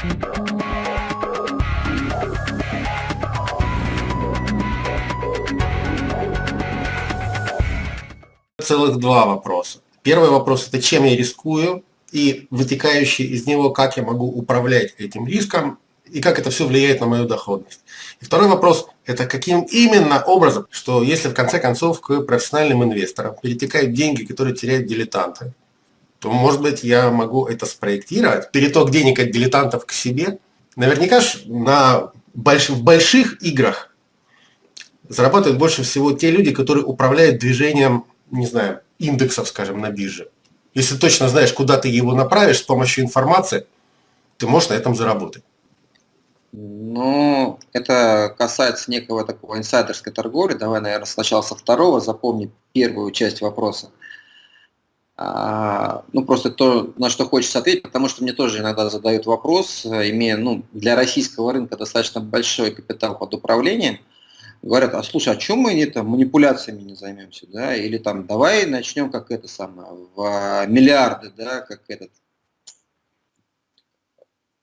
Целых два вопроса. Первый вопрос – это чем я рискую, и вытекающий из него, как я могу управлять этим риском, и как это все влияет на мою доходность. И второй вопрос – это каким именно образом, что если в конце концов к профессиональным инвесторам перетекают деньги, которые теряют дилетанты, то, может быть, я могу это спроектировать, переток денег от дилетантов к себе. Наверняка ж на больш... в больших играх зарабатывают больше всего те люди, которые управляют движением, не знаю, индексов, скажем, на бирже. Если точно знаешь, куда ты его направишь с помощью информации, ты можешь на этом заработать. Ну, это касается некого такого инсайдерской торговли. Давай, наверное, сначала со второго. Запомни первую часть вопроса. А, ну, просто то, на что хочется ответить, потому что мне тоже иногда задают вопрос, имея ну, для российского рынка достаточно большой капитал под управлением, говорят, а слушай, а чем мы не, там, манипуляциями не займемся, да, или там давай начнем как это самое, в миллиарды, да, как этот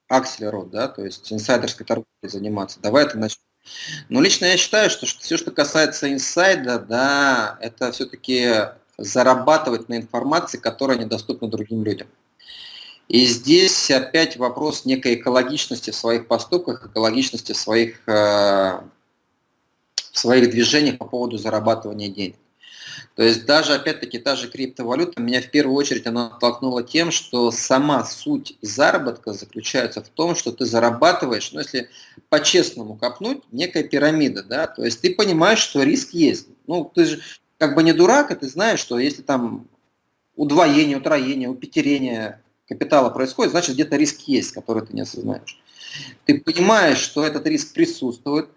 акселерот, да, то есть инсайдерской торговлей заниматься, давай это начнем. Но лично я считаю, что, что все, что касается инсайда, да, это все-таки зарабатывать на информации, которая недоступна другим людям. И здесь опять вопрос некой экологичности в своих поступках, экологичности в своих, э, в своих движениях по поводу зарабатывания денег. То есть даже, опять-таки, та же криптовалюта меня в первую очередь она оттолкнула тем, что сама суть заработка заключается в том, что ты зарабатываешь, ну если по-честному копнуть, некая пирамида, да, то есть ты понимаешь, что риск есть. Ну, ты же как бы не дурак, и ты знаешь, что если там удвоение, утроение, упетерение капитала происходит, значит где-то риск есть, который ты не осознаешь. Ты понимаешь, что этот риск присутствует,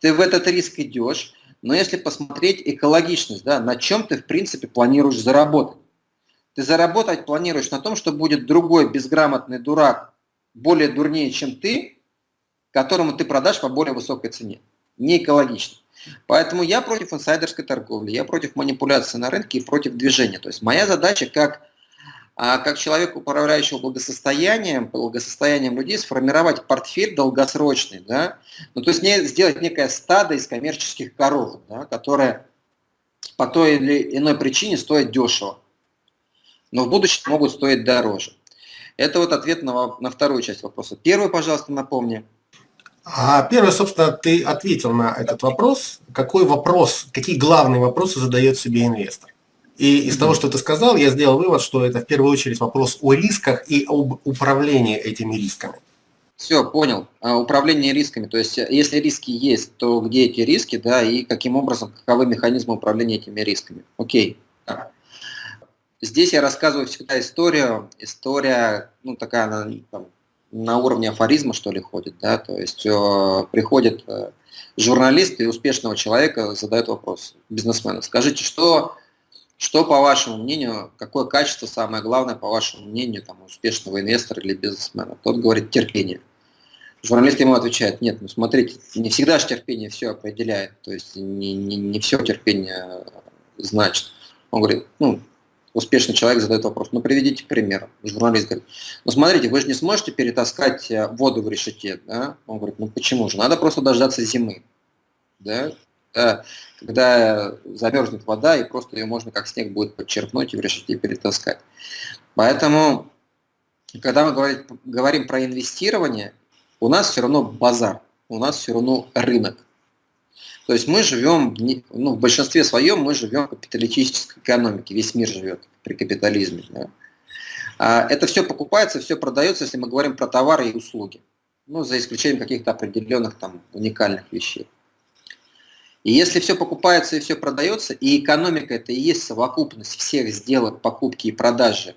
ты в этот риск идешь, но если посмотреть экологичность, да, на чем ты в принципе планируешь заработать. Ты заработать планируешь на том, что будет другой безграмотный дурак, более дурнее, чем ты, которому ты продашь по более высокой цене. Не экологично. Поэтому я против инсайдерской торговли, я против манипуляции на рынке и против движения. То есть моя задача как, а, как человека, управляющего благосостоянием, благосостоянием людей, сформировать портфель долгосрочный, да? ну, то есть не, сделать некое стадо из коммерческих коров, да, которое по той или иной причине стоит дешево, но в будущем могут стоить дороже. Это вот ответ на, на вторую часть вопроса. Первый, пожалуйста, напомни. А первое, собственно, ты ответил на этот вопрос. Какой вопрос, какие главные вопросы задает себе инвестор? И из того, что ты сказал, я сделал вывод, что это в первую очередь вопрос о рисках и об управлении этими рисками. Все, понял. А, управление рисками. То есть, если риски есть, то где эти риски, да, и каким образом, каковы механизмы управления этими рисками. Окей. Здесь я рассказываю всегда историю. История, ну, такая, там, на уровне афоризма, что ли, ходит, да, то есть э, приходит э, журналист и успешного человека задает вопрос бизнесмену, скажите, что, что по вашему мнению, какое качество самое главное, по вашему мнению, там, успешного инвестора или бизнесмена? Тот говорит терпение. Журналист ему отвечает, нет, ну смотрите, не всегда же терпение все определяет, то есть не, не, не все терпение значит. Он говорит, ну, успешный человек задает вопрос, ну приведите пример. Журналист говорит, ну смотрите, вы же не сможете перетаскать э, воду в решете, да? Он говорит, ну почему же, надо просто дождаться зимы, да? Когда замерзнет вода, и просто ее можно как снег будет подчерпнуть и в решете перетаскать. Поэтому, когда мы говорим, говорим про инвестирование, у нас все равно базар, у нас все равно рынок. То есть мы живем, ну, в большинстве своем мы живем в капиталистической экономике, весь мир живет при капитализме. Да. А это все покупается, все продается, если мы говорим про товары и услуги. Ну, за исключением каких-то определенных там уникальных вещей. И если все покупается и все продается, и экономика это и есть совокупность всех сделок, покупки и продажи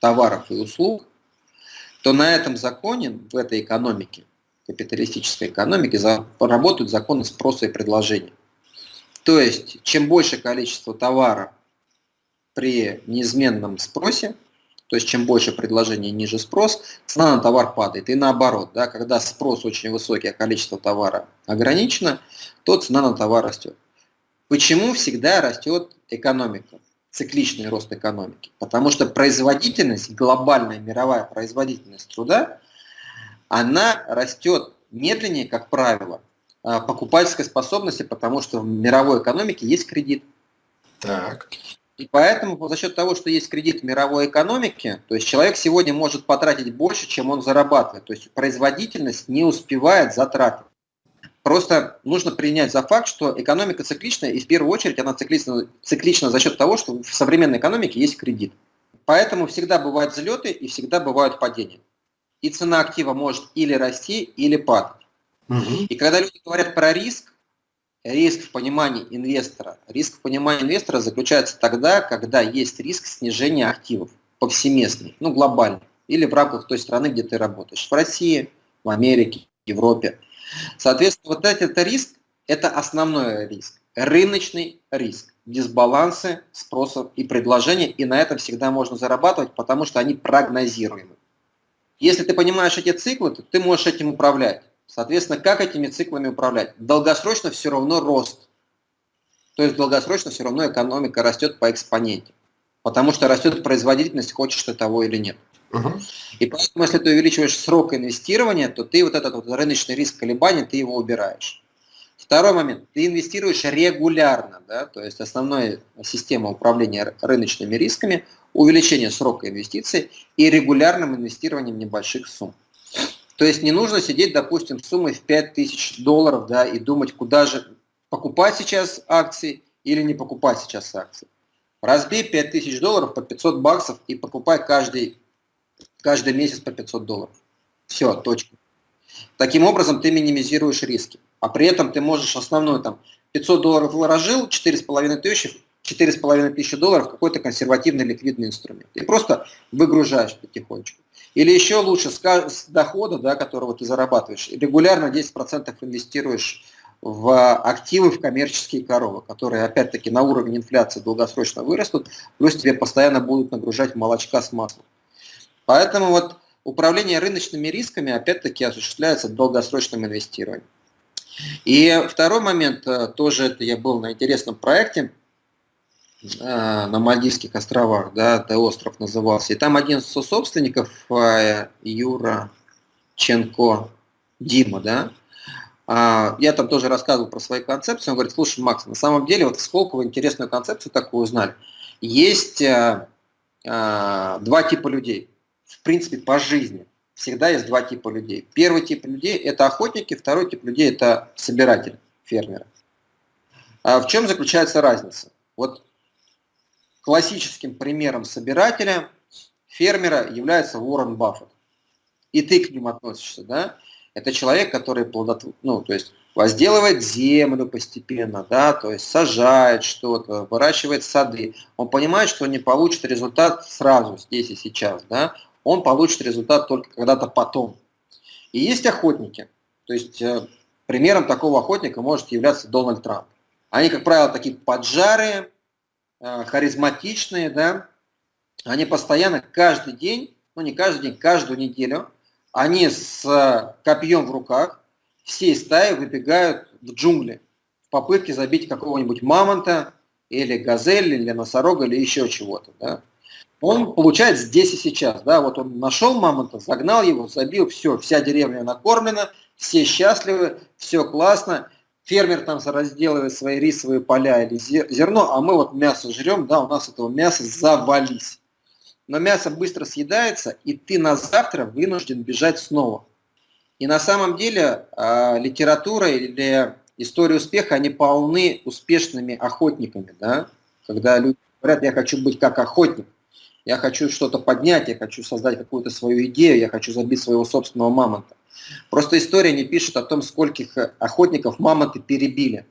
товаров и услуг, то на этом законе, в этой экономике, капиталистической экономики работают законы спроса и предложения. То есть, чем больше количество товара при неизменном спросе, то есть чем больше предложения, ниже спрос, цена на товар падает. И наоборот, да, когда спрос очень высокий, а количество товара ограничено, то цена на товар растет. Почему всегда растет экономика, цикличный рост экономики? Потому что производительность, глобальная мировая производительность труда она растет медленнее, как правило, а, покупательской способности, потому что в мировой экономике есть кредит. Так. И поэтому за счет того, что есть кредит в мировой экономике, то есть человек сегодня может потратить больше, чем он зарабатывает. То есть производительность не успевает затраты. Просто нужно принять за факт, что экономика цикличная, и в первую очередь она циклична, циклична за счет того, что в современной экономике есть кредит. Поэтому всегда бывают взлеты и всегда бывают падения. И цена актива может или расти, или падать. Угу. И когда люди говорят про риск, риск в понимании инвестора, риск в понимании инвестора заключается тогда, когда есть риск снижения активов повсеместный, ну глобальный, или в рамках той страны, где ты работаешь, в России, в Америке, в Европе. Соответственно, вот этот риск – это основной риск, рыночный риск, дисбалансы спроса и предложения, и на этом всегда можно зарабатывать, потому что они прогнозируемы. Если ты понимаешь эти циклы, то ты можешь этим управлять. Соответственно, как этими циклами управлять? Долгосрочно все равно рост. То есть долгосрочно все равно экономика растет по экспоненте. Потому что растет производительность, хочешь ты того или нет. Угу. И поэтому, если ты увеличиваешь срок инвестирования, то ты вот этот вот рыночный риск колебаний, ты его убираешь. Второй момент. Ты инвестируешь регулярно. Да? То есть основная система управления рыночными рисками – увеличение срока инвестиций и регулярным инвестированием небольших сумм. То есть не нужно сидеть, допустим, суммой в 5000 долларов да, и думать, куда же покупать сейчас акции или не покупать сейчас акции. Разбей 5000 долларов по 500 баксов и покупай каждый каждый месяц по 500 долларов. Все, точка. Таким образом ты минимизируешь риски. А при этом ты можешь основной там 500 долларов вложил, 4,5 тысячи, 4,5 тысячи долларов какой-то консервативный ликвидный инструмент. И просто выгружаешь потихонечку. Или еще лучше с дохода, да, которого ты зарабатываешь, регулярно 10% инвестируешь в активы, в коммерческие коровы, которые опять-таки на уровень инфляции долгосрочно вырастут, плюс тебе постоянно будут нагружать молочка с маслом. Поэтому вот управление рыночными рисками опять-таки осуществляется долгосрочным инвестированием. И второй момент, э, тоже это я был на интересном проекте э, на Мальдивских островах, да, это остров назывался. И там один из собственников, э, Юра Ченко, Дима, да, а, я там тоже рассказывал про свои концепции. Он говорит, слушай, Макс, на самом деле, вот в Сколково интересную концепцию такую узнали. Есть два типа людей в принципе, по жизни всегда есть два типа людей. Первый тип людей – это охотники, второй тип людей – это собиратели, фермеры. А в чем заключается разница? Вот классическим примером собирателя, фермера является Уоррен Баффет. И ты к ним относишься, да? Это человек, который плодотв... ну, то есть возделывает землю постепенно, да, то есть сажает что-то, выращивает сады. Он понимает, что не получит результат сразу, здесь и сейчас, да он получит результат только когда-то потом. И есть охотники. То есть э, примером такого охотника может являться Дональд Трамп. Они, как правило, такие поджарые, э, харизматичные, да, они постоянно каждый день, ну не каждый день, каждую неделю, они с э, копьем в руках всей стаи выбегают в джунгли в попытке забить какого-нибудь мамонта или газель, или носорога, или еще чего-то. Да он получает здесь и сейчас. Да? Вот он нашел мамонта, загнал его, забил, все, вся деревня накормлена, все счастливы, все классно. Фермер там разделывает свои рисовые поля или зерно, а мы вот мясо жрем, да, у нас этого мяса завались. Но мясо быстро съедается, и ты на завтра вынужден бежать снова. И на самом деле э, литература или история успеха, они полны успешными охотниками, да? когда люди говорят, я хочу быть как охотник я хочу что-то поднять, я хочу создать какую-то свою идею, я хочу забить своего собственного мамонта. Просто история не пишет о том, скольких охотников мамонты перебили.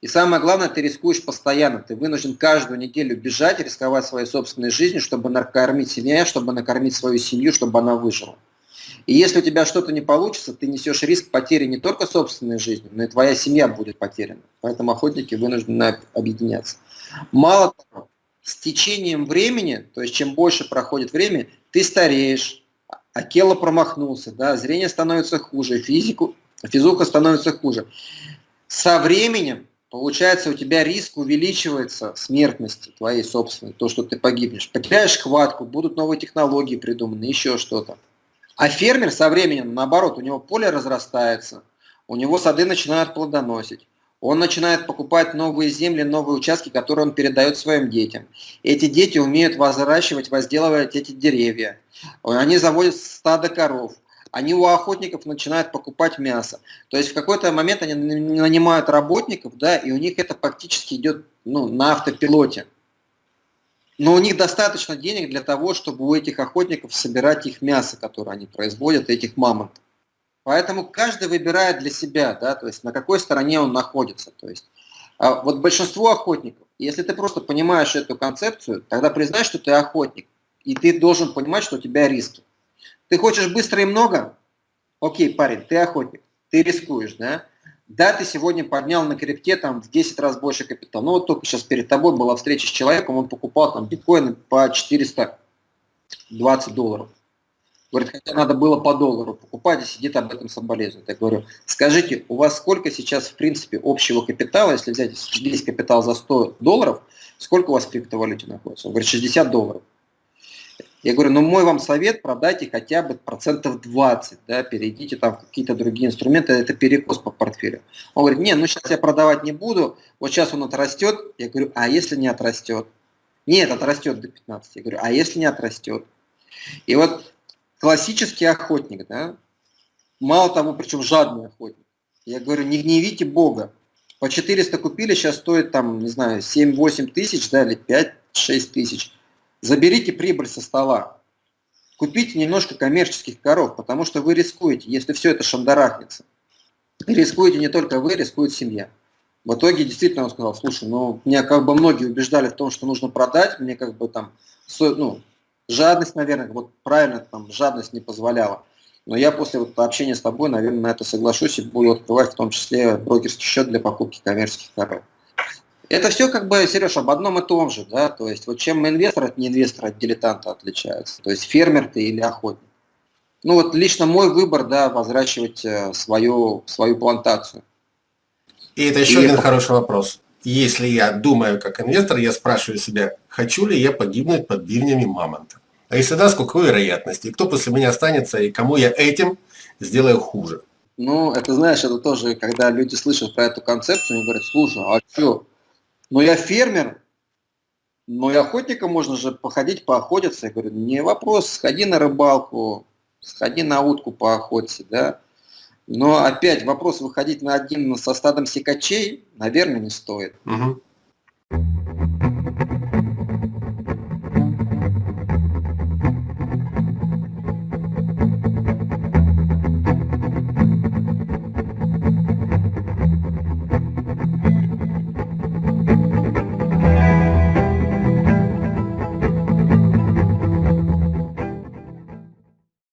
И самое главное, ты рискуешь постоянно. Ты вынужден каждую неделю бежать, рисковать своей собственной жизнью, чтобы накормить себя, чтобы накормить свою семью, чтобы она выжила. И если у тебя что-то не получится, ты несешь риск потери не только собственной жизни, но и твоя семья будет потеряна. Поэтому охотники вынуждены объединяться. Мало того, с течением времени, то есть чем больше проходит время, ты стареешь, Акела промахнулся, да, зрение становится хуже, физику, физуха становится хуже. Со временем, получается, у тебя риск увеличивается смертности твоей собственной, то, что ты погибнешь. Потеряешь хватку, будут новые технологии придуманы, еще что-то. А фермер со временем, наоборот, у него поле разрастается, у него сады начинают плодоносить, он начинает покупать новые земли, новые участки, которые он передает своим детям. Эти дети умеют возращивать, возделывать эти деревья. Они заводят стадо коров. Они у охотников начинают покупать мясо. То есть в какой-то момент они нанимают работников, да, и у них это фактически идет ну, на автопилоте. Но у них достаточно денег для того, чтобы у этих охотников собирать их мясо, которое они производят, этих мамонтов. Поэтому каждый выбирает для себя, да, то есть на какой стороне он находится. То есть, а вот большинство охотников, если ты просто понимаешь эту концепцию, тогда признай, что ты охотник, и ты должен понимать, что у тебя риски. Ты хочешь быстро и много? Окей, парень, ты охотник, ты рискуешь, да? Да, ты сегодня поднял на крипте там в 10 раз больше капитала. Ну вот только сейчас перед тобой была встреча с человеком, он покупал там биткоины по 420 долларов. Говорит, хотя надо было по доллару покупать, и сидит об этом соболезнует. Я говорю, скажите, у вас сколько сейчас, в принципе, общего капитала, если взять весь капитал за 100 долларов, сколько у вас в криптовалюте находится? Он говорит, 60 долларов. Я говорю, ну мой вам совет, продайте хотя бы процентов 20, да, перейдите там в какие-то другие инструменты, это перекос по портфелю. Он говорит, не, ну сейчас я продавать не буду, вот сейчас он отрастет. Я говорю, а если не отрастет? Нет, отрастет до 15. Я говорю, а если не отрастет? И вот классический охотник, да, мало того, причем жадный охотник. Я говорю, не гневите Бога. По 400 купили, сейчас стоит там, не знаю, 7-8 тысяч, да, или 5-6 тысяч. Заберите прибыль со стола. Купите немножко коммерческих коров, потому что вы рискуете, если все это шандарахнется. рискуете не только вы, рискует семья. В итоге действительно он сказал, слушай, ну меня как бы многие убеждали в том, что нужно продать, мне как бы там, ну, Жадность, наверное, вот правильно, там, жадность не позволяла. Но я после вот общения с тобой, наверное, на это соглашусь и буду открывать в том числе брокерский счет для покупки коммерческих коров. Это все как бы, Сереж, об одном и том же, да, то есть вот чем инвестор от не инвестора, от дилетанта отличается, то есть фермер ты или охотник. Ну вот лично мой выбор, да, возращивать э, свою, свою плантацию. И это еще и один это... хороший вопрос. Если я думаю как инвестор, я спрашиваю себя, хочу ли я погибнуть под бивнями мамонта. А если да, с какой вероятности? И кто после меня останется, и кому я этим сделаю хуже? Ну, это знаешь, это тоже, когда люди слышат про эту концепцию, они говорят, слушай, а что? Ну, я фермер, но и охотником можно же походить, поохотиться. Я говорю, не вопрос, сходи на рыбалку, сходи на утку поохоться, да. Но опять вопрос выходить на один со стадом секачей, наверное, не стоит. Угу.